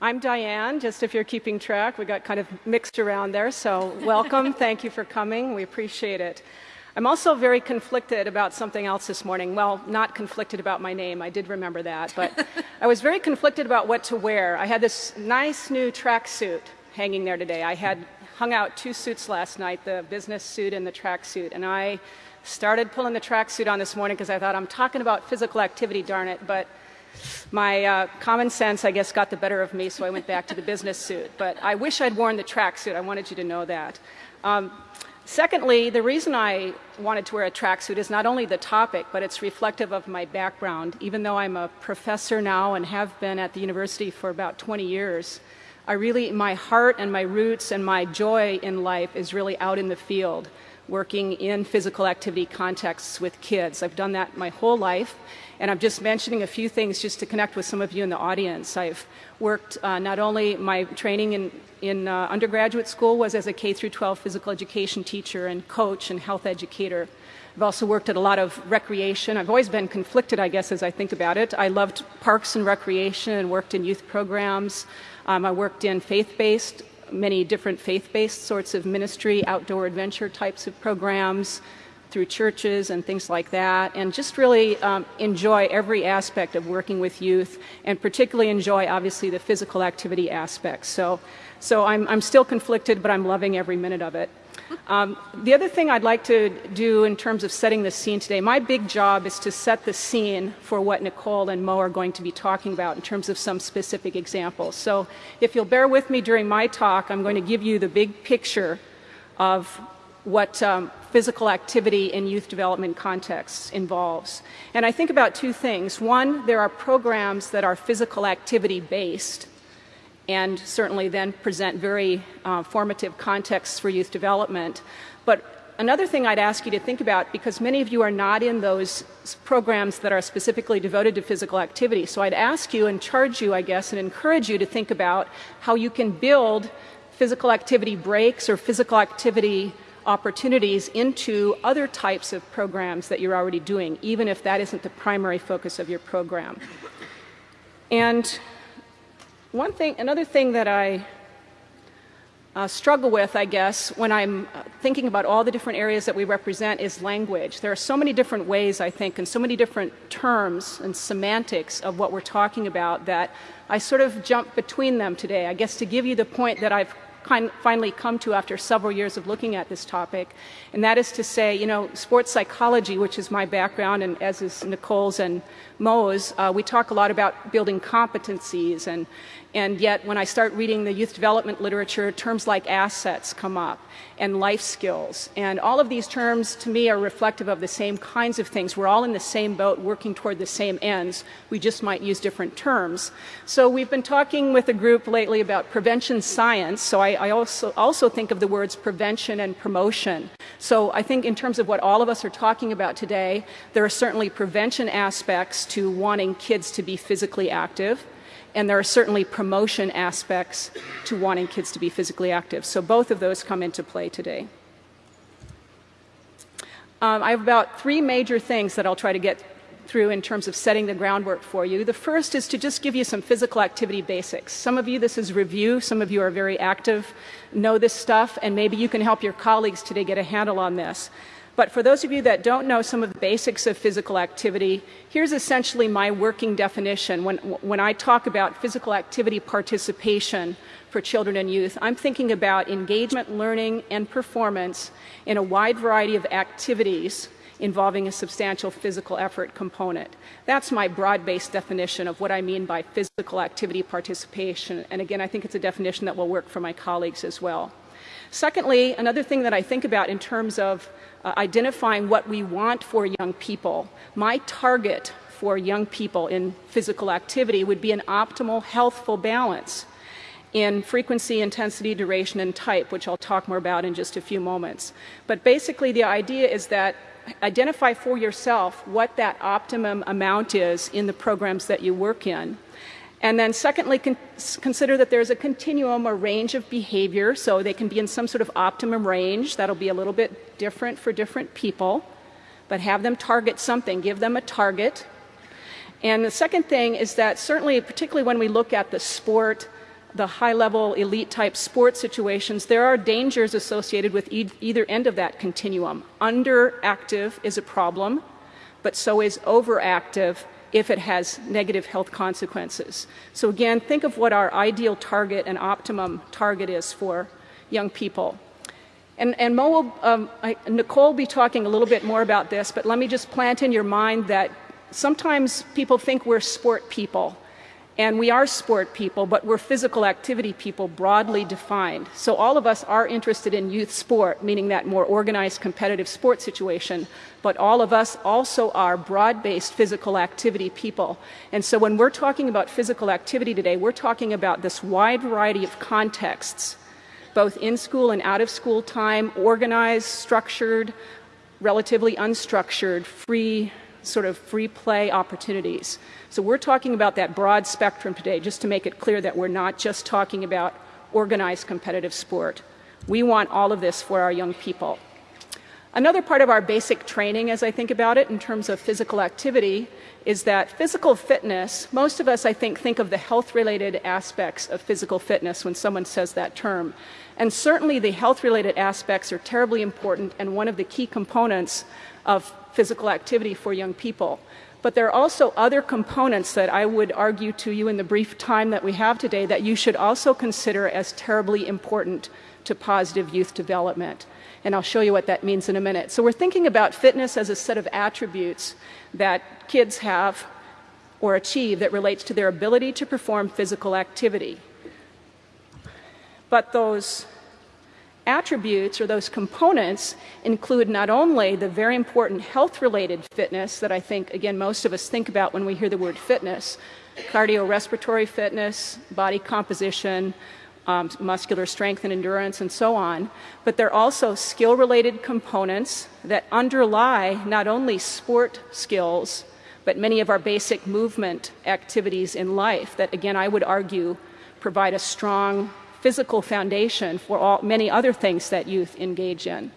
I'm Diane, just if you're keeping track. We got kind of mixed around there, so welcome. Thank you for coming. We appreciate it. I'm also very conflicted about something else this morning. Well, not conflicted about my name, I did remember that, but I was very conflicted about what to wear. I had this nice new tracksuit hanging there today. I had hung out two suits last night, the business suit and the tracksuit, and I started pulling the tracksuit on this morning because I thought I'm talking about physical activity, darn it, but my uh, common sense, I guess, got the better of me, so I went back to the business suit. But I wish I'd worn the tracksuit. I wanted you to know that. Um, Secondly, the reason I wanted to wear a tracksuit is not only the topic, but it's reflective of my background. Even though I'm a professor now and have been at the university for about 20 years, I really, my heart and my roots and my joy in life is really out in the field, working in physical activity contexts with kids. I've done that my whole life, and I'm just mentioning a few things just to connect with some of you in the audience. I've worked uh, not only my training in, in uh, undergraduate school was as a K through 12 physical education teacher and coach and health educator. I've also worked at a lot of recreation. I've always been conflicted, I guess, as I think about it. I loved parks and recreation and worked in youth programs. Um, I worked in faith-based, many different faith-based sorts of ministry, outdoor adventure types of programs, through churches and things like that, and just really um, enjoy every aspect of working with youth, and particularly enjoy, obviously, the physical activity aspects. So, so I'm, I'm still conflicted, but I'm loving every minute of it. Um, the other thing I'd like to do in terms of setting the scene today, my big job is to set the scene for what Nicole and Mo are going to be talking about in terms of some specific examples. So if you'll bear with me during my talk, I'm going to give you the big picture of what um, physical activity in youth development contexts involves. And I think about two things. One, there are programs that are physical activity based and certainly then present very uh, formative contexts for youth development. But another thing I'd ask you to think about, because many of you are not in those programs that are specifically devoted to physical activity, so I'd ask you and charge you, I guess, and encourage you to think about how you can build physical activity breaks or physical activity opportunities into other types of programs that you're already doing, even if that isn't the primary focus of your program. And one thing, another thing that I uh, struggle with, I guess, when I'm thinking about all the different areas that we represent is language. There are so many different ways, I think, and so many different terms and semantics of what we're talking about that I sort of jump between them today. I guess to give you the point that I've finally come to after several years of looking at this topic, and that is to say, you know, sports psychology, which is my background, and as is Nicole's and Mo's, uh, we talk a lot about building competencies and and yet, when I start reading the youth development literature, terms like assets come up and life skills. And all of these terms, to me, are reflective of the same kinds of things. We're all in the same boat working toward the same ends. We just might use different terms. So we've been talking with a group lately about prevention science. So I, I also, also think of the words prevention and promotion. So I think in terms of what all of us are talking about today, there are certainly prevention aspects to wanting kids to be physically active and there are certainly promotion aspects to wanting kids to be physically active. So both of those come into play today. Um, I have about three major things that I'll try to get through in terms of setting the groundwork for you. The first is to just give you some physical activity basics. Some of you, this is review. Some of you are very active, know this stuff, and maybe you can help your colleagues today get a handle on this. But for those of you that don't know some of the basics of physical activity, here's essentially my working definition. When, when I talk about physical activity participation for children and youth, I'm thinking about engagement, learning, and performance in a wide variety of activities involving a substantial physical effort component. That's my broad-based definition of what I mean by physical activity participation. And again, I think it's a definition that will work for my colleagues as well. Secondly, another thing that I think about in terms of uh, identifying what we want for young people. My target for young people in physical activity would be an optimal healthful balance in frequency, intensity, duration, and type, which I'll talk more about in just a few moments. But basically the idea is that identify for yourself what that optimum amount is in the programs that you work in and then secondly, con consider that there's a continuum or range of behavior, so they can be in some sort of optimum range. That'll be a little bit different for different people, but have them target something, give them a target. And the second thing is that certainly, particularly when we look at the sport, the high level elite type sport situations, there are dangers associated with e either end of that continuum. Underactive is a problem, but so is overactive if it has negative health consequences. So again, think of what our ideal target and optimum target is for young people. And, and Mo will, um, I, Nicole will be talking a little bit more about this, but let me just plant in your mind that sometimes people think we're sport people. And we are sport people, but we're physical activity people broadly defined. So all of us are interested in youth sport, meaning that more organized competitive sport situation. But all of us also are broad-based physical activity people. And so when we're talking about physical activity today, we're talking about this wide variety of contexts, both in school and out of school time, organized, structured, relatively unstructured, free, sort of free play opportunities. So we're talking about that broad spectrum today, just to make it clear that we're not just talking about organized competitive sport. We want all of this for our young people. Another part of our basic training, as I think about it, in terms of physical activity, is that physical fitness, most of us, I think, think of the health related aspects of physical fitness when someone says that term. And certainly the health related aspects are terribly important and one of the key components of physical activity for young people. But there are also other components that I would argue to you in the brief time that we have today that you should also consider as terribly important to positive youth development. And I'll show you what that means in a minute. So we're thinking about fitness as a set of attributes that kids have or achieve that relates to their ability to perform physical activity. But those attributes or those components include not only the very important health related fitness that I think, again, most of us think about when we hear the word fitness cardiorespiratory fitness, body composition, um, muscular strength and endurance, and so on. But there are also skill related components that underlie not only sport skills, but many of our basic movement activities in life that, again, I would argue provide a strong physical foundation for all, many other things that youth engage in.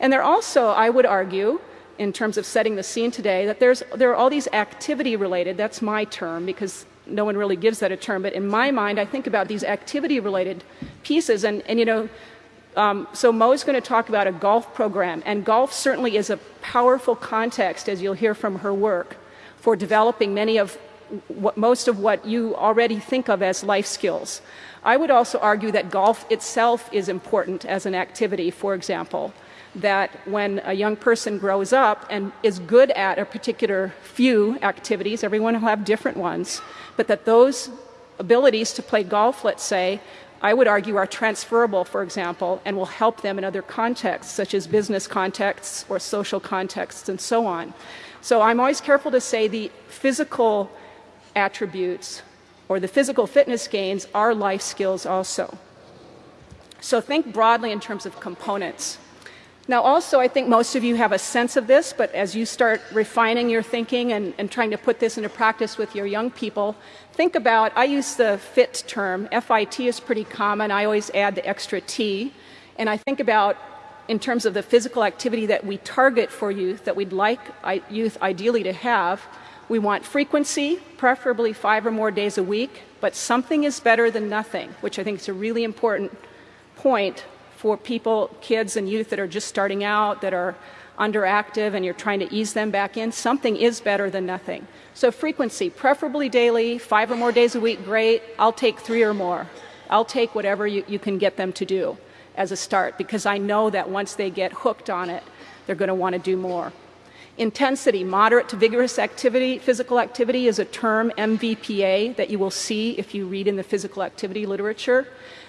And there also, I would argue, in terms of setting the scene today, that there's, there are all these activity related, that's my term because no one really gives that a term, but in my mind, I think about these activity related pieces. And, and you know, um, so Mo is going to talk about a golf program, and golf certainly is a powerful context, as you'll hear from her work, for developing many of what, most of what you already think of as life skills. I would also argue that golf itself is important as an activity, for example, that when a young person grows up and is good at a particular few activities, everyone will have different ones, but that those abilities to play golf, let's say, I would argue are transferable, for example, and will help them in other contexts, such as business contexts or social contexts and so on. So I'm always careful to say the physical attributes or the physical fitness gains are life skills also. So think broadly in terms of components. Now, also, I think most of you have a sense of this, but as you start refining your thinking and, and, trying to put this into practice with your young people, think about I use the FIT term. FIT is pretty common. I always add the extra T. And I think about in terms of the physical activity that we target for youth, that we'd like youth ideally to have, we want frequency, preferably five or more days a week, but something is better than nothing, which I think is a really important point for people, kids and youth that are just starting out, that are underactive and you're trying to ease them back in. Something is better than nothing. So frequency, preferably daily, five or more days a week, great. I'll take three or more. I'll take whatever you, you can get them to do as a start because I know that once they get hooked on it, they're going to want to do more. Intensity, moderate to vigorous activity, physical activity is a term, MVPA, that you will see if you read in the physical activity literature.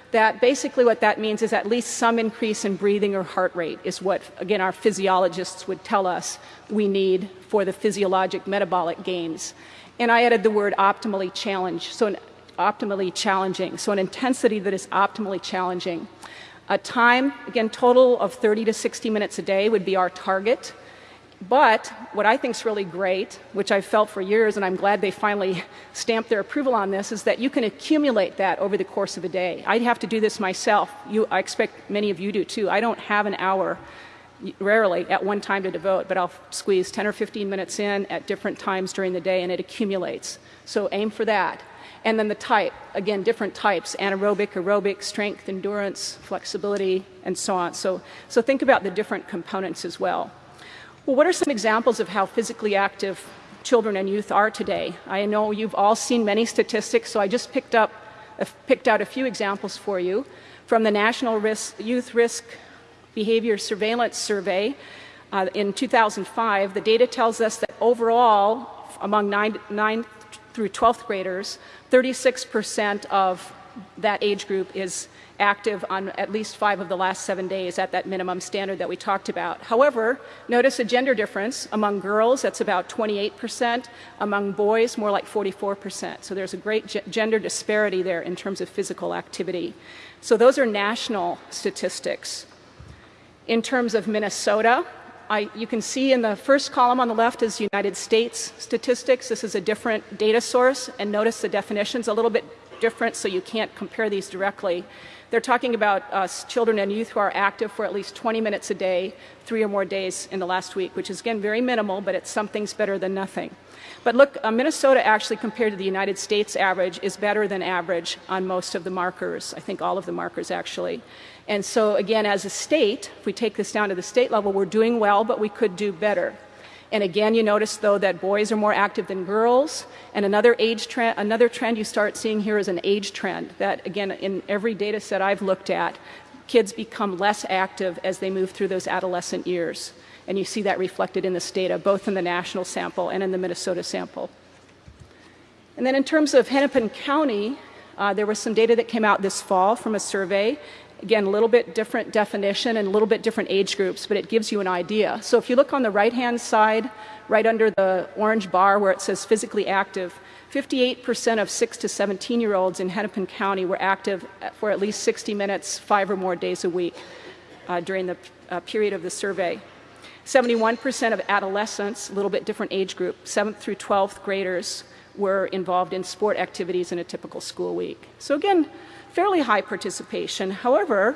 That basically what that means is at least some increase in breathing or heart rate is what, again, our physiologists would tell us we need for the physiologic metabolic gains. And I added the word optimally challenge, so an optimally challenging, so an intensity that is optimally challenging. A time, again, total of 30 to 60 minutes a day would be our target. But what I think is really great, which I've felt for years, and I'm glad they finally stamped their approval on this, is that you can accumulate that over the course of a day. I'd have to do this myself. You, I expect many of you do too. I don't have an hour, rarely, at one time to devote, but I'll squeeze 10 or 15 minutes in at different times during the day, and it accumulates. So aim for that. And then the type, again, different types, anaerobic, aerobic, strength, endurance, flexibility, and so on. So, so think about the different components as well. Well, what are some examples of how physically active children and youth are today? I know you've all seen many statistics, so I just picked, up, picked out a few examples for you. From the National risk, Youth Risk Behavior Surveillance Survey uh, in 2005, the data tells us that overall, among 9, 9 through 12th graders, 36% of that age group is active on at least five of the last seven days at that minimum standard that we talked about. However, notice a gender difference. Among girls, that's about 28%. Among boys, more like 44%. So there's a great gender disparity there in terms of physical activity. So those are national statistics. In terms of Minnesota, I, you can see in the first column on the left is United States statistics. This is a different data source, and notice the definition's a little bit different, so you can't compare these directly. They're talking about uh, children and youth who are active for at least 20 minutes a day, three or more days in the last week, which is again very minimal, but it's something's better than nothing. But look, uh, Minnesota actually compared to the United States average is better than average on most of the markers. I think all of the markers actually. And so again, as a state, if we take this down to the state level, we're doing well, but we could do better. And again, you notice though that boys are more active than girls. And another age trend, another trend you start seeing here is an age trend that again, in every data set I've looked at, kids become less active as they move through those adolescent years. And you see that reflected in this data, both in the national sample and in the Minnesota sample. And then in terms of Hennepin County, uh, there was some data that came out this fall from a survey, Again, a little bit different definition and a little bit different age groups, but it gives you an idea. So if you look on the right-hand side, right under the orange bar where it says physically active, 58% of 6 to 17 year olds in Hennepin County were active for at least 60 minutes, five or more days a week uh, during the uh, period of the survey. 71% of adolescents, a little bit different age group, 7th through 12th graders, were involved in sport activities in a typical school week. So again, fairly high participation. However,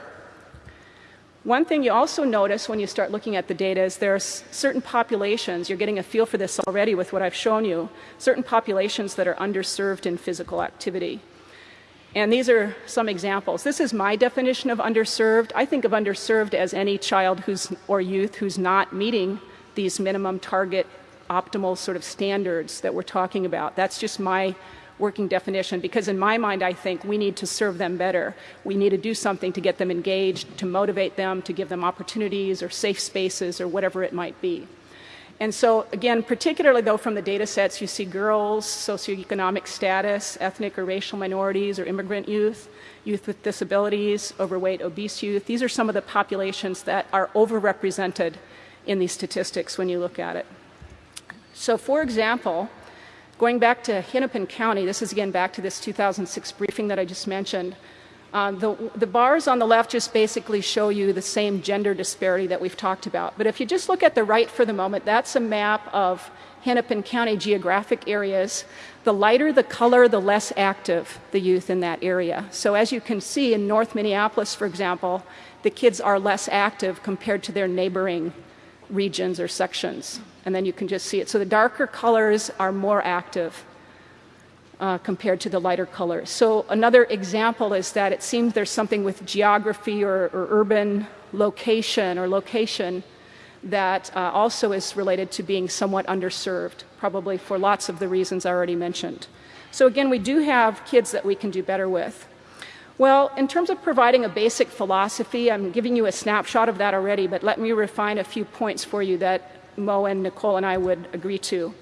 one thing you also notice when you start looking at the data is there are certain populations, you're getting a feel for this already with what I've shown you, certain populations that are underserved in physical activity. And these are some examples. This is my definition of underserved. I think of underserved as any child who's, or youth who's not meeting these minimum target optimal sort of standards that we're talking about. That's just my working definition because in my mind I think we need to serve them better. We need to do something to get them engaged, to motivate them, to give them opportunities or safe spaces or whatever it might be. And so again, particularly though from the data sets, you see girls, socioeconomic status, ethnic or racial minorities or immigrant youth, youth with disabilities, overweight, obese youth. These are some of the populations that are overrepresented in these statistics when you look at it. So for example, Going back to Hennepin County, this is again back to this 2006 briefing that I just mentioned. Uh, the, the, bars on the left just basically show you the same gender disparity that we've talked about. But if you just look at the right for the moment, that's a map of Hennepin County geographic areas. The lighter the color, the less active the youth in that area. So as you can see in North Minneapolis, for example, the kids are less active compared to their neighboring regions or sections. And then you can just see it. So the darker colors are more active uh, compared to the lighter colors. So another example is that it seems there's something with geography or, or urban location or location that uh, also is related to being somewhat underserved, probably for lots of the reasons I already mentioned. So again, we do have kids that we can do better with. Well, in terms of providing a basic philosophy, I'm giving you a snapshot of that already, but let me refine a few points for you that Mo and Nicole and I would agree to.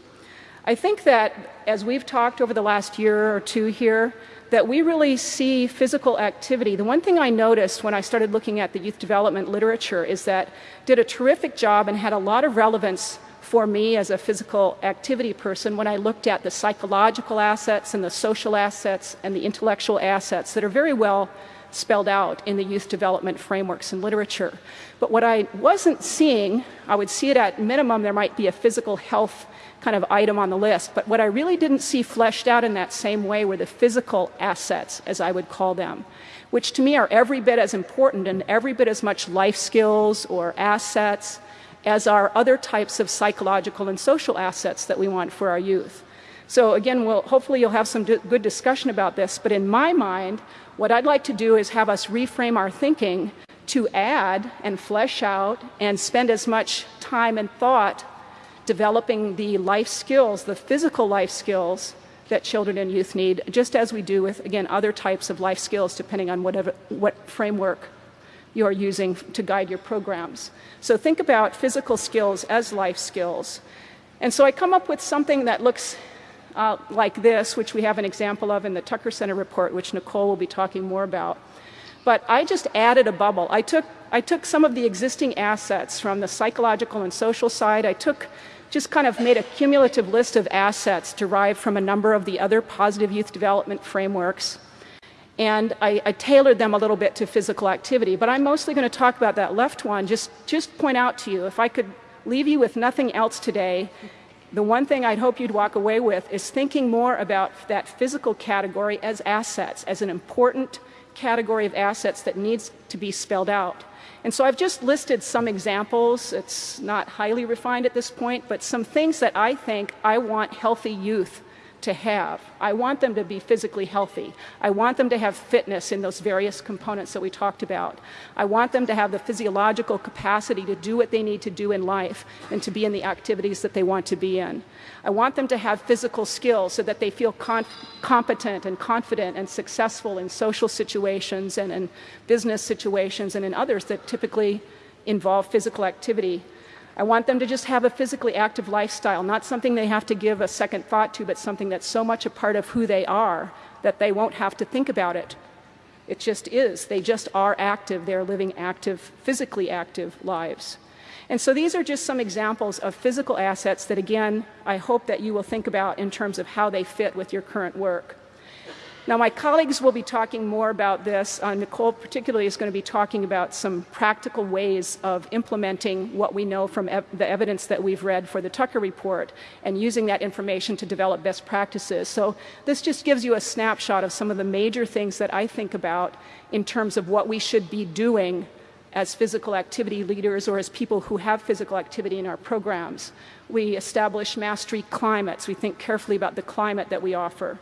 I think that as we've talked over the last year or two here, that we really see physical activity. The one thing I noticed when I started looking at the youth development literature is that did a terrific job and had a lot of relevance for me as a physical activity person when I looked at the psychological assets and the social assets and the intellectual assets that are very well spelled out in the youth development frameworks and literature. But what I wasn't seeing, I would see it at minimum, there might be a physical health kind of item on the list. But what I really didn't see fleshed out in that same way were the physical assets, as I would call them, which to me are every bit as important and every bit as much life skills or assets as are other types of psychological and social assets that we want for our youth. So again, we'll, hopefully you'll have some good discussion about this, but in my mind, what I'd like to do is have us reframe our thinking to add and flesh out and spend as much time and thought developing the life skills, the physical life skills that children and youth need, just as we do with, again, other types of life skills, depending on whatever, what framework you're using to guide your programs. So think about physical skills as life skills. And so I come up with something that looks uh, like this, which we have an example of in the Tucker Center report, which Nicole will be talking more about. But I just added a bubble. I took, I took some of the existing assets from the psychological and social side. I took just kind of made a cumulative list of assets derived from a number of the other positive youth development frameworks. And I, I, tailored them a little bit to physical activity. But I'm mostly going to talk about that left one, just, just point out to you, if I could leave you with nothing else today, the one thing I'd hope you'd walk away with is thinking more about that physical category as assets, as an important category of assets that needs to be spelled out. And so I've just listed some examples. It's not highly refined at this point, but some things that I think I want healthy youth to have. I want them to be physically healthy. I want them to have fitness in those various components that we talked about. I want them to have the physiological capacity to do what they need to do in life and to be in the activities that they want to be in. I want them to have physical skills so that they feel competent and confident and successful in social situations and in business situations and in others that typically involve physical activity. I want them to just have a physically active lifestyle, not something they have to give a second thought to, but something that's so much a part of who they are that they won't have to think about it. It just is. They just are active. They're living active, physically active lives. And so these are just some examples of physical assets that, again, I hope that you will think about in terms of how they fit with your current work. Now, my colleagues will be talking more about this. Uh, Nicole, particularly, is going to be talking about some practical ways of implementing what we know from ev the evidence that we've read for the Tucker report and using that information to develop best practices. So, this just gives you a snapshot of some of the major things that I think about in terms of what we should be doing as physical activity leaders or as people who have physical activity in our programs. We establish mastery climates. We think carefully about the climate that we offer.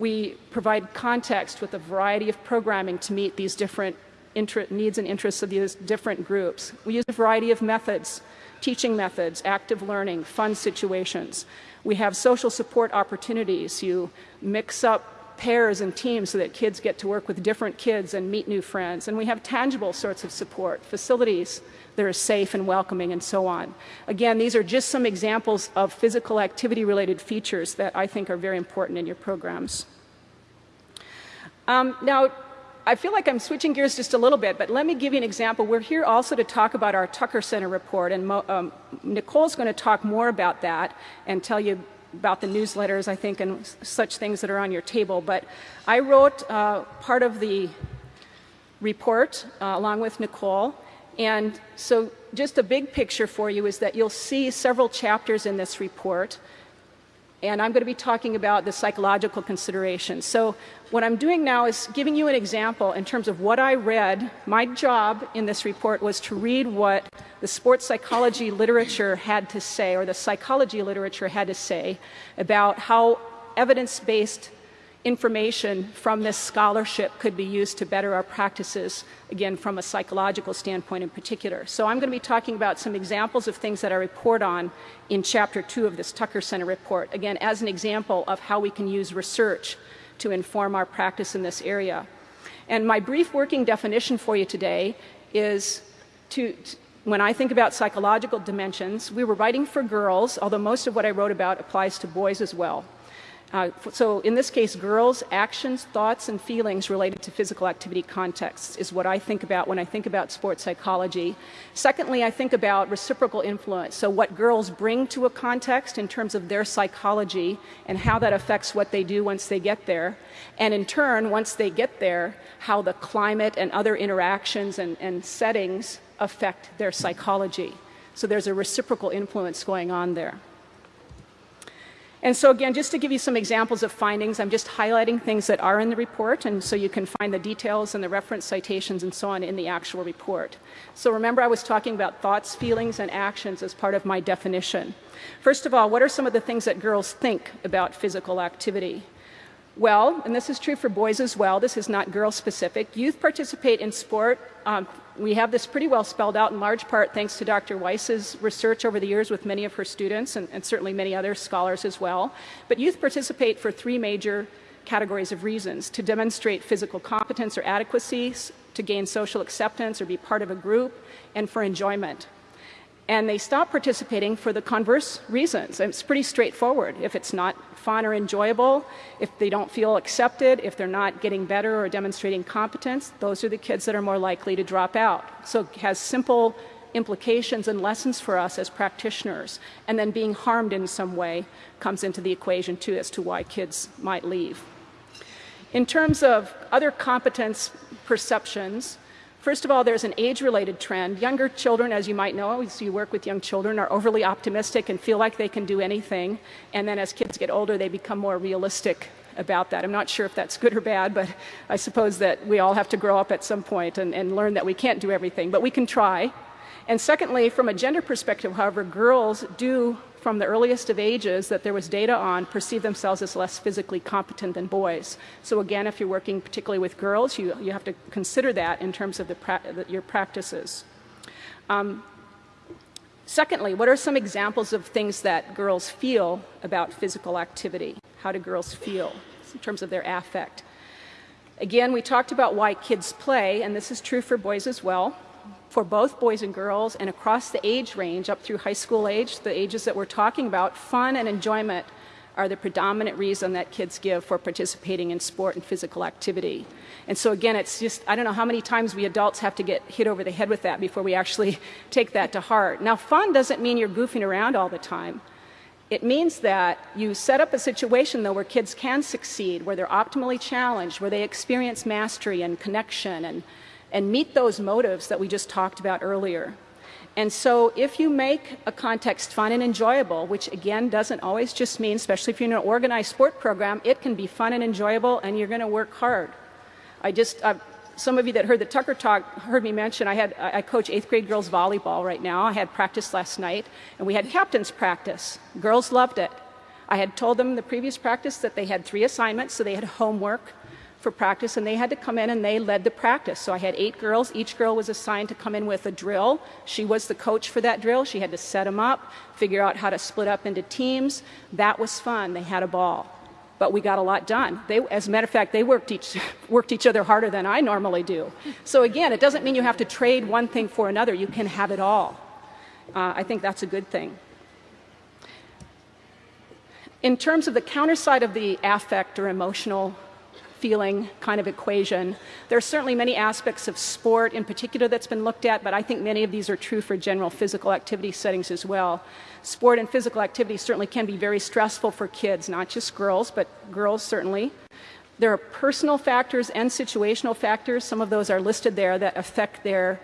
We provide context with a variety of programming to meet these different needs and interests of these different groups. We use a variety of methods, teaching methods, active learning, fun situations. We have social support opportunities. You mix up pairs and teams so that kids get to work with different kids and meet new friends. And we have tangible sorts of support, facilities that are safe and welcoming and so on. Again, these are just some examples of physical activity related features that I think are very important in your programs. Um, now, I feel like I'm switching gears just a little bit, but let me give you an example. We're here also to talk about our Tucker Center report, and um, Nicole's going to talk more about that and tell you about the newsletters, I think, and such things that are on your table. But I wrote uh, part of the report uh, along with Nicole, and so just a big picture for you is that you'll see several chapters in this report. And I'm going to be talking about the psychological considerations. So what I'm doing now is giving you an example in terms of what I read. My job in this report was to read what the sports psychology literature had to say, or the psychology literature had to say, about how evidence-based information from this scholarship could be used to better our practices, again, from a psychological standpoint in particular. So I'm going to be talking about some examples of things that I report on in chapter two of this Tucker Center report, again, as an example of how we can use research to inform our practice in this area. And my brief working definition for you today is to, when I think about psychological dimensions, we were writing for girls, although most of what I wrote about applies to boys as well. Uh, so in this case, girls' actions, thoughts, and feelings related to physical activity contexts is what I think about when I think about sports psychology. Secondly, I think about reciprocal influence. So what girls bring to a context in terms of their psychology and how that affects what they do once they get there. And in turn, once they get there, how the climate and other interactions and, and settings affect their psychology. So there's a reciprocal influence going on there. And so again, just to give you some examples of findings, I'm just highlighting things that are in the report, and so you can find the details and the reference citations and so on in the actual report. So remember I was talking about thoughts, feelings, and actions as part of my definition. First of all, what are some of the things that girls think about physical activity? Well, and this is true for boys as well, this is not girl specific, youth participate in sport. Um, we have this pretty well spelled out in large part thanks to Dr. Weiss's research over the years with many of her students and, and certainly many other scholars as well. But youth participate for three major categories of reasons to demonstrate physical competence or adequacy, to gain social acceptance or be part of a group, and for enjoyment and they stop participating for the converse reasons. It's pretty straightforward. If it's not fun or enjoyable, if they don't feel accepted, if they're not getting better or demonstrating competence, those are the kids that are more likely to drop out. So it has simple implications and lessons for us as practitioners. And then being harmed in some way comes into the equation too as to why kids might leave. In terms of other competence perceptions, First of all, there's an age-related trend. Younger children, as you might know, as you work with young children, are overly optimistic and feel like they can do anything. And then as kids get older, they become more realistic about that. I'm not sure if that's good or bad, but I suppose that we all have to grow up at some point and, and learn that we can't do everything, but we can try. And secondly, from a gender perspective, however, girls do from the earliest of ages that there was data on perceive themselves as less physically competent than boys. So again, if you're working particularly with girls, you, you have to consider that in terms of the pra your practices. Um, secondly, what are some examples of things that girls feel about physical activity? How do girls feel in terms of their affect? Again, we talked about why kids play, and this is true for boys as well for both boys and girls and across the age range up through high school age, the ages that we're talking about, fun and enjoyment are the predominant reason that kids give for participating in sport and physical activity. And so again, it's just, I don't know how many times we adults have to get hit over the head with that before we actually take that to heart. Now, fun doesn't mean you're goofing around all the time. It means that you set up a situation, though, where kids can succeed, where they're optimally challenged, where they experience mastery and connection and and meet those motives that we just talked about earlier. And so if you make a context fun and enjoyable, which again doesn't always just mean, especially if you're in an organized sport program, it can be fun and enjoyable and you're going to work hard. I just, uh, some of you that heard the Tucker talk heard me mention I had I coach eighth grade girls volleyball right now. I had practice last night and we had captain's practice. Girls loved it. I had told them the previous practice that they had three assignments, so they had homework, for practice and they had to come in and they led the practice. So I had eight girls. Each girl was assigned to come in with a drill. She was the coach for that drill. She had to set them up, figure out how to split up into teams. That was fun. They had a ball. But we got a lot done. They, as a matter of fact, they worked each, worked each other harder than I normally do. So again, it doesn't mean you have to trade one thing for another. You can have it all. Uh, I think that's a good thing. In terms of the counter side of the affect or emotional feeling kind of equation. There are certainly many aspects of sport in particular that's been looked at, but I think many of these are true for general physical activity settings as well. Sport and physical activity certainly can be very stressful for kids, not just girls, but girls certainly. There are personal factors and situational factors. Some of those are listed there that affect their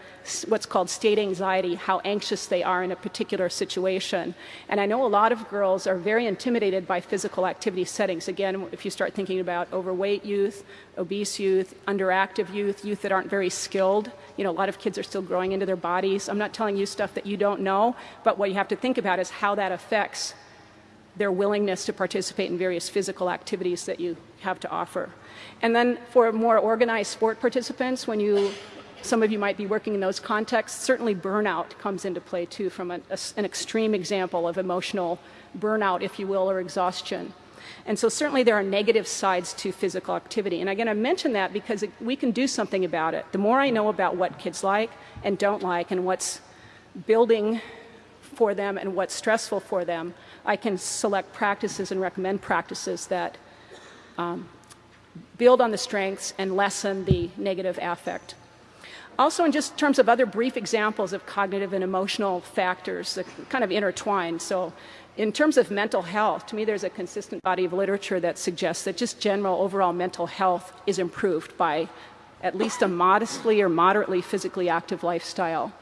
what's called state anxiety, how anxious they are in a particular situation. And I know a lot of girls are very intimidated by physical activity settings. Again, if you start thinking about overweight youth, obese youth, underactive youth, youth that aren't very skilled, you know, a lot of kids are still growing into their bodies. I'm not telling you stuff that you don't know, but what you have to think about is how that affects their willingness to participate in various physical activities that you have to offer. And then for more organized sport participants, when you, some of you might be working in those contexts, certainly burnout comes into play too from an, a, an extreme example of emotional burnout, if you will, or exhaustion. And so certainly there are negative sides to physical activity. And again, I mention that because it, we can do something about it. The more I know about what kids like and don't like and what's building for them and what's stressful for them, I can select practices and recommend practices that um, build on the strengths and lessen the negative affect. Also, in just terms of other brief examples of cognitive and emotional factors that kind of intertwine. So, in terms of mental health, to me, there's a consistent body of literature that suggests that just general overall mental health is improved by at least a modestly or moderately physically active lifestyle.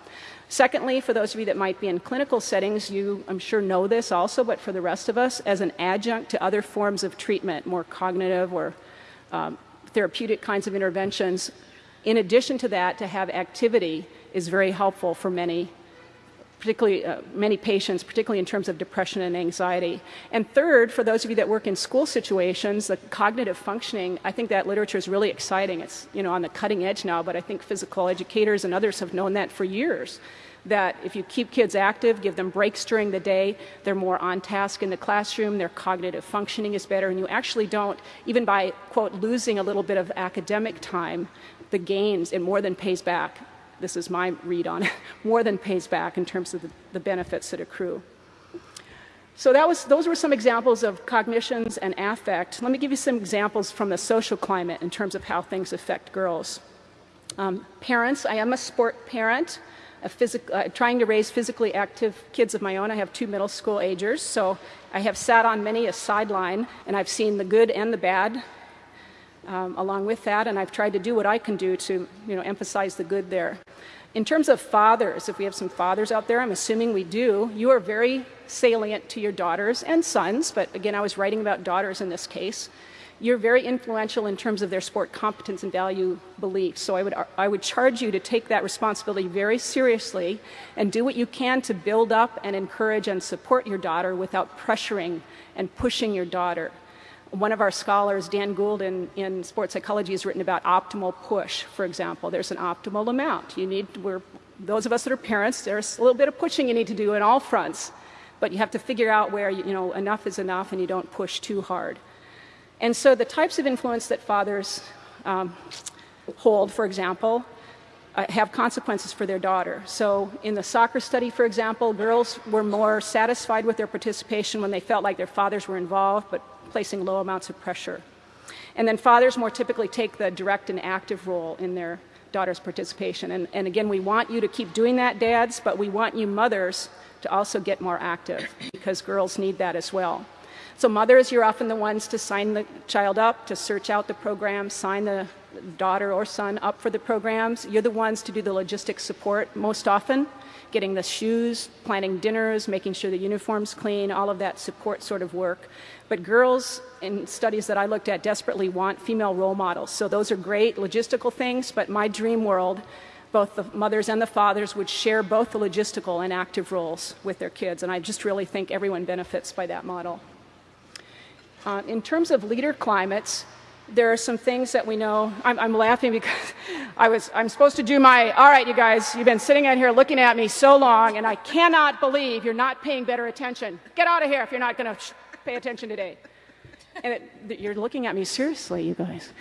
Secondly, for those of you that might be in clinical settings, you, I'm sure, know this also, but for the rest of us, as an adjunct to other forms of treatment, more cognitive or um, therapeutic kinds of interventions, in addition to that, to have activity is very helpful for many particularly uh, many patients, particularly in terms of depression and anxiety. And third, for those of you that work in school situations, the cognitive functioning, I think that literature is really exciting. It's you know on the cutting edge now, but I think physical educators and others have known that for years. That if you keep kids active, give them breaks during the day, they're more on task in the classroom, their cognitive functioning is better, and you actually don't, even by, quote, losing a little bit of academic time, the gains, it more than pays back this is my read on it, more than pays back in terms of the, the benefits that accrue. So that was, those were some examples of cognitions and affect. Let me give you some examples from the social climate in terms of how things affect girls. Um, parents, I am a sport parent, a uh, trying to raise physically active kids of my own. I have two middle school agers, so I have sat on many a sideline and I've seen the good and the bad um, along with that, and I've tried to do what I can do to you know, emphasize the good there. In terms of fathers, if we have some fathers out there, I'm assuming we do, you are very salient to your daughters and sons, but again, I was writing about daughters in this case. You're very influential in terms of their sport competence and value beliefs. So I would, I would charge you to take that responsibility very seriously and do what you can to build up and encourage and support your daughter without pressuring and pushing your daughter one of our scholars, Dan Gould, in, in sports psychology, has written about optimal push, for example. There's an optimal amount. You need, we're, those of us that are parents, there's a little bit of pushing you need to do in all fronts, but you have to figure out where, you, you know, enough is enough and you don't push too hard. And so the types of influence that fathers um, hold, for example, uh, have consequences for their daughter. So in the soccer study, for example, girls were more satisfied with their participation when they felt like their fathers were involved, but placing low amounts of pressure. And then fathers more typically take the direct and active role in their daughter's participation. And, and again, we want you to keep doing that, dads, but we want you mothers to also get more active because girls need that as well. So mothers, you're often the ones to sign the child up, to search out the program, sign the daughter or son up for the programs. You're the ones to do the logistics support most often getting the shoes, planning dinners, making sure the uniform's clean, all of that support sort of work. But girls, in studies that I looked at, desperately want female role models. So those are great logistical things, but my dream world, both the mothers and the fathers would share both the logistical and active roles with their kids. And I just really think everyone benefits by that model. Uh, in terms of leader climates, there are some things that we know. I'm, I'm, laughing because I was, I'm supposed to do my, all right, you guys, you've been sitting out here looking at me so long, and I cannot believe you're not paying better attention. Get out of here if you're not going to pay attention today. And it, you're looking at me seriously, you guys.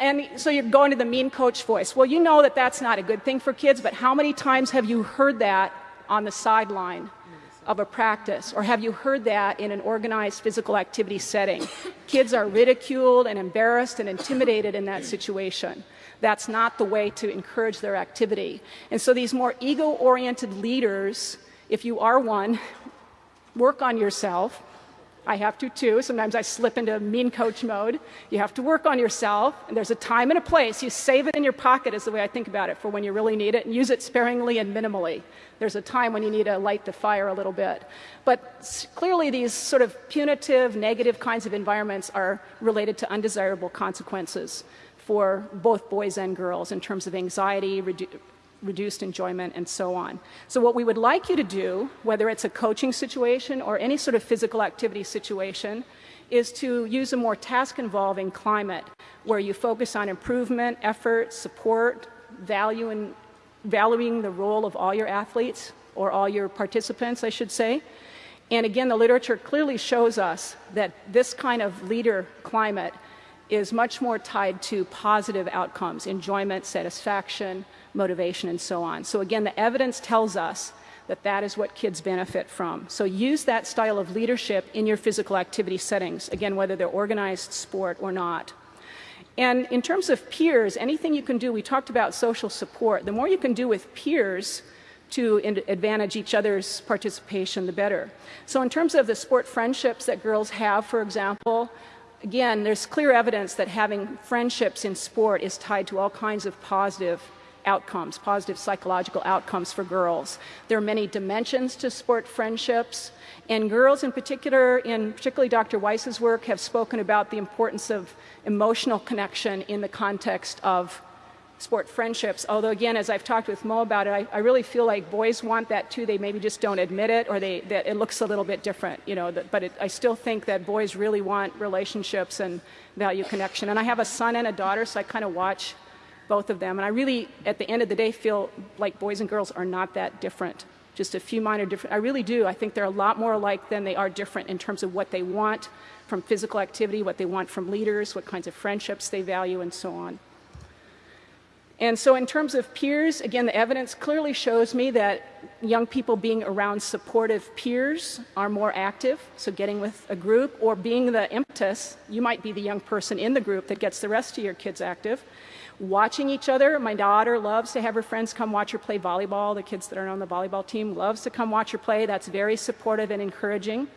And so you're going to the mean coach voice. Well, you know that that's not a good thing for kids, but how many times have you heard that on the sideline? Of a practice? Or have you heard that in an organized physical activity setting? Kids are ridiculed and embarrassed and intimidated in that situation. That's not the way to encourage their activity. And so these more ego oriented leaders, if you are one, work on yourself I have to too. Sometimes I slip into mean coach mode. You have to work on yourself, and there's a time and a place. You save it in your pocket, is the way I think about it, for when you really need it, and use it sparingly and minimally. There's a time when you need to light the fire a little bit. But clearly, these sort of punitive, negative kinds of environments are related to undesirable consequences for both boys and girls in terms of anxiety, reduced enjoyment, and so on. So what we would like you to do, whether it's a coaching situation or any sort of physical activity situation, is to use a more task-involving climate where you focus on improvement, effort, support, value and valuing the role of all your athletes or all your participants, I should say. And again, the literature clearly shows us that this kind of leader climate is much more tied to positive outcomes, enjoyment, satisfaction, motivation, and so on. So again, the evidence tells us that that is what kids benefit from. So use that style of leadership in your physical activity settings, again, whether they're organized sport or not. And in terms of peers, anything you can do, we talked about social support. The more you can do with peers to advantage each other's participation, the better. So in terms of the sport friendships that girls have, for example, again, there's clear evidence that having friendships in sport is tied to all kinds of positive outcomes, positive psychological outcomes for girls. There are many dimensions to sport friendships, and girls in particular, in particularly Dr. Weiss's work, have spoken about the importance of emotional connection in the context of sport friendships. Although again, as I've talked with Mo about it, I, I, really feel like boys want that too. They maybe just don't admit it, or they that it looks a little bit different, you know. That, but it, I still think that boys really want relationships and value connection. And I have a son and a daughter, so I kind of watch both of them. And I really, at the end of the day, feel like boys and girls are not that different. Just a few minor different. I really do. I think they're a lot more alike than they are different in terms of what they want from physical activity, what they want from leaders, what kinds of friendships they value, and so on. And so, in terms of peers, again, the evidence clearly shows me that young people being around supportive peers are more active. So, getting with a group or being the impetus, you might be the young person in the group that gets the rest of your kids active. Watching each other, my daughter loves to have her friends come watch her play volleyball. The kids that are on the volleyball team loves to come watch her play. That's very supportive and encouraging,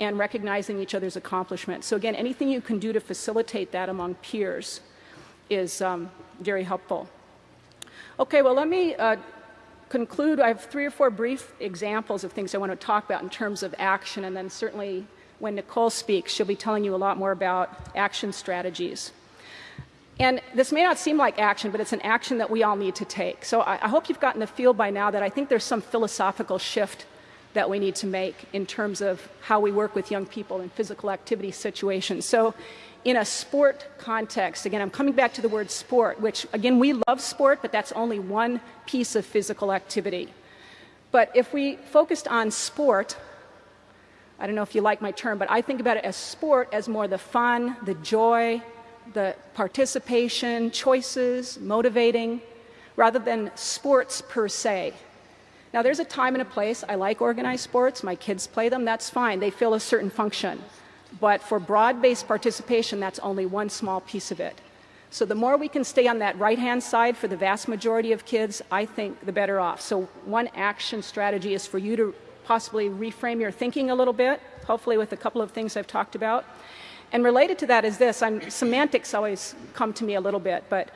and recognizing each other's accomplishments. So, again, anything you can do to facilitate that among peers is um, very helpful. Okay, well, let me uh, conclude. I have three or four brief examples of things I want to talk about in terms of action, and then certainly when Nicole speaks, she'll be telling you a lot more about action strategies. And this may not seem like action, but it's an action that we all need to take. So I, I hope you've gotten the feel by now that I think there's some philosophical shift that we need to make in terms of how we work with young people in physical activity situations. So in a sport context, again, I'm coming back to the word sport, which again, we love sport, but that's only one piece of physical activity. But if we focused on sport, I don't know if you like my term, but I think about it as sport as more the fun, the joy, the participation, choices, motivating, rather than sports per se. Now, there's a time and a place. I like organized sports. My kids play them. That's fine. They fill a certain function. But for broad-based participation, that's only one small piece of it. So the more we can stay on that right-hand side for the vast majority of kids, I think the better off. So one action strategy is for you to possibly reframe your thinking a little bit, hopefully with a couple of things I've talked about. And related to that is this, I'm, semantics always come to me a little bit, but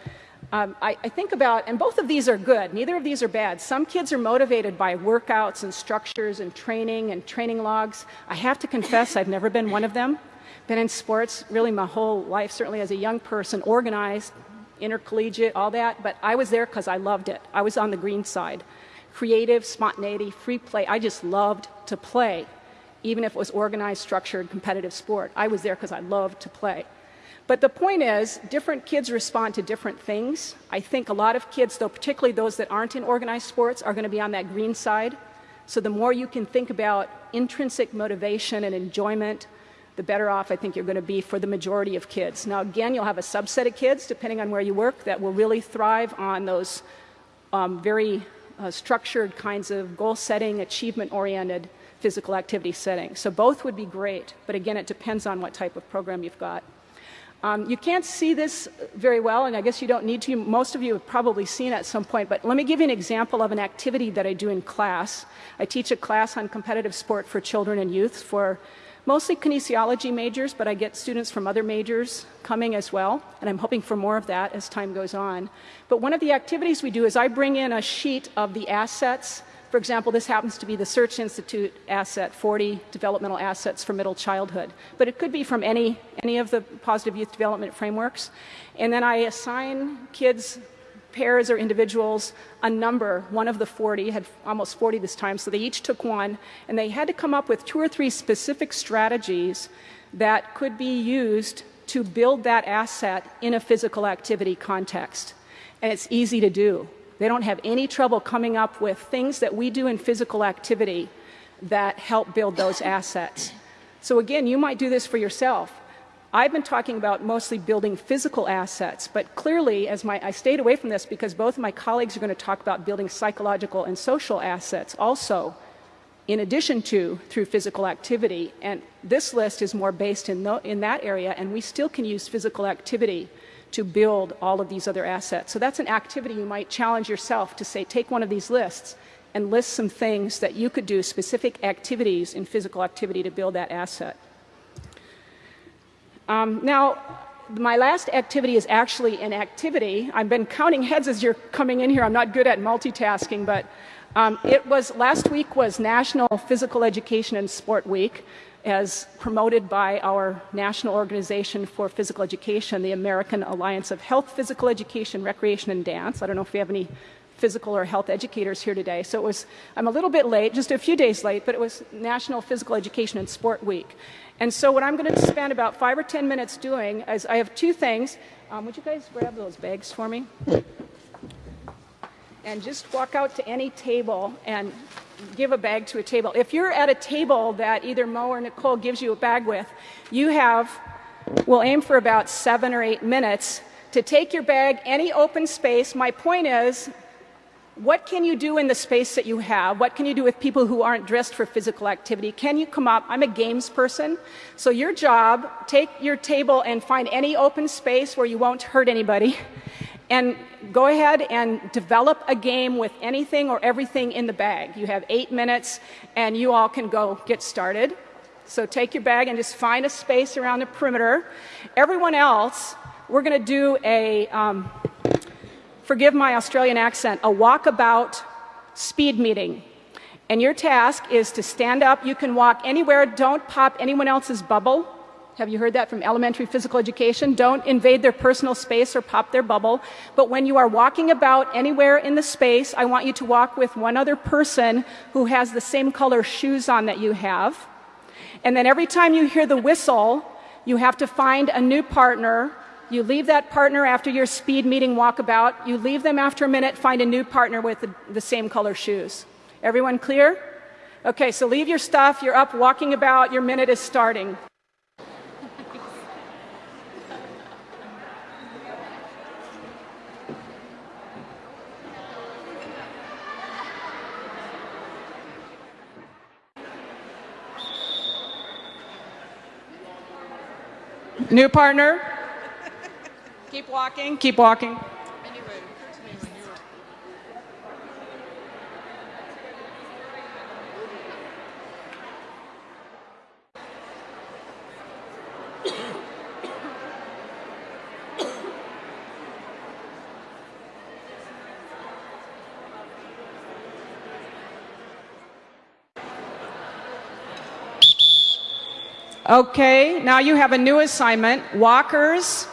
um, I, I, think about, and both of these are good, neither of these are bad. Some kids are motivated by workouts and structures and training and training logs. I have to confess, I've never been one of them. Been in sports really my whole life, certainly as a young person, organized, intercollegiate, all that, but I was there because I loved it. I was on the green side. Creative, spontaneity, free play. I just loved to play, even if it was organized, structured, competitive sport. I was there because I loved to play. But the point is, different kids respond to different things. I think a lot of kids, though, particularly those that aren't in organized sports, are going to be on that green side. So the more you can think about intrinsic motivation and enjoyment, the better off I think you're going to be for the majority of kids. Now, again, you'll have a subset of kids, depending on where you work, that will really thrive on those um, very uh, structured kinds of goal setting, achievement oriented physical activity setting. So both would be great, but again, it depends on what type of program you've got. Um, you can't see this very well, and I guess you don't need to. Most of you have probably seen at some point, but let me give you an example of an activity that I do in class. I teach a class on competitive sport for children and youth for mostly kinesiology majors, but I get students from other majors coming as well, and I'm hoping for more of that as time goes on. But one of the activities we do is I bring in a sheet of the assets for example, this happens to be the Search Institute asset, 40 developmental assets for middle childhood. But it could be from any, any of the positive youth development frameworks. And then I assign kids, pairs or individuals, a number, one of the 40, had almost 40 this time, so they each took one, and they had to come up with two or three specific strategies that could be used to build that asset in a physical activity context. And it's easy to do. They don't have any trouble coming up with things that we do in physical activity that help build those assets. So again, you might do this for yourself. I've been talking about mostly building physical assets, but clearly, as my, I stayed away from this because both of my colleagues are going to talk about building psychological and social assets also, in addition to through physical activity. And this list is more based in, the, in that area, and we still can use physical activity to build all of these other assets. So that's an activity you might challenge yourself to say, take one of these lists and list some things that you could do, specific activities in physical activity to build that asset. Um, now, my last activity is actually an activity. I've been counting heads as you're coming in here. I'm not good at multitasking, but um, it was last week was National Physical Education and Sport Week, as promoted by our national organization for physical education, the American Alliance of Health, Physical Education, Recreation, and Dance. I don't know if we have any physical or health educators here today. So it was, I'm a little bit late, just a few days late, but it was National Physical Education and Sport Week. And so what I'm going to spend about five or 10 minutes doing is I have two things. Um, would you guys grab those bags for me? And just walk out to any table and give a bag to a table. If you're at a table that either Mo or Nicole gives you a bag with, you have, we'll aim for about seven or eight minutes to take your bag, any open space. My point is, what can you do in the space that you have? What can you do with people who aren't dressed for physical activity? Can you come up? I'm a games person. So your job, take your table and find any open space where you won't hurt anybody and go ahead and develop a game with anything or everything in the bag. You have eight minutes and you all can go get started. So take your bag and just find a space around the perimeter. Everyone else, we're going to do a, um, forgive my Australian accent, a walkabout speed meeting. And your task is to stand up. You can walk anywhere. Don't pop anyone else's bubble. Have you heard that from elementary physical education? Don't invade their personal space or pop their bubble. But when you are walking about anywhere in the space, I want you to walk with one other person who has the same color shoes on that you have. And then every time you hear the whistle, you have to find a new partner. You leave that partner after your speed meeting walkabout. You leave them after a minute, find a new partner with the, the same color shoes. Everyone clear? Okay, so leave your stuff. You're up walking about. Your minute is starting. New partner? keep walking, keep walking. Okay, now you have a new assignment. Walkers,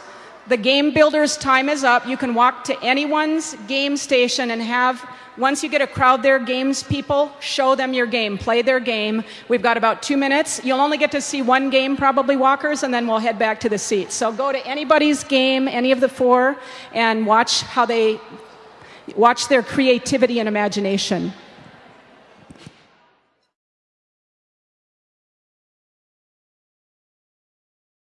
the game builder's time is up. You can walk to anyone's game station and have, once you get a crowd there, games people, show them your game, play their game. We've got about two minutes. You'll only get to see one game, probably walkers, and then we'll head back to the seats. So go to anybody's game, any of the four, and watch how they, watch their creativity and imagination.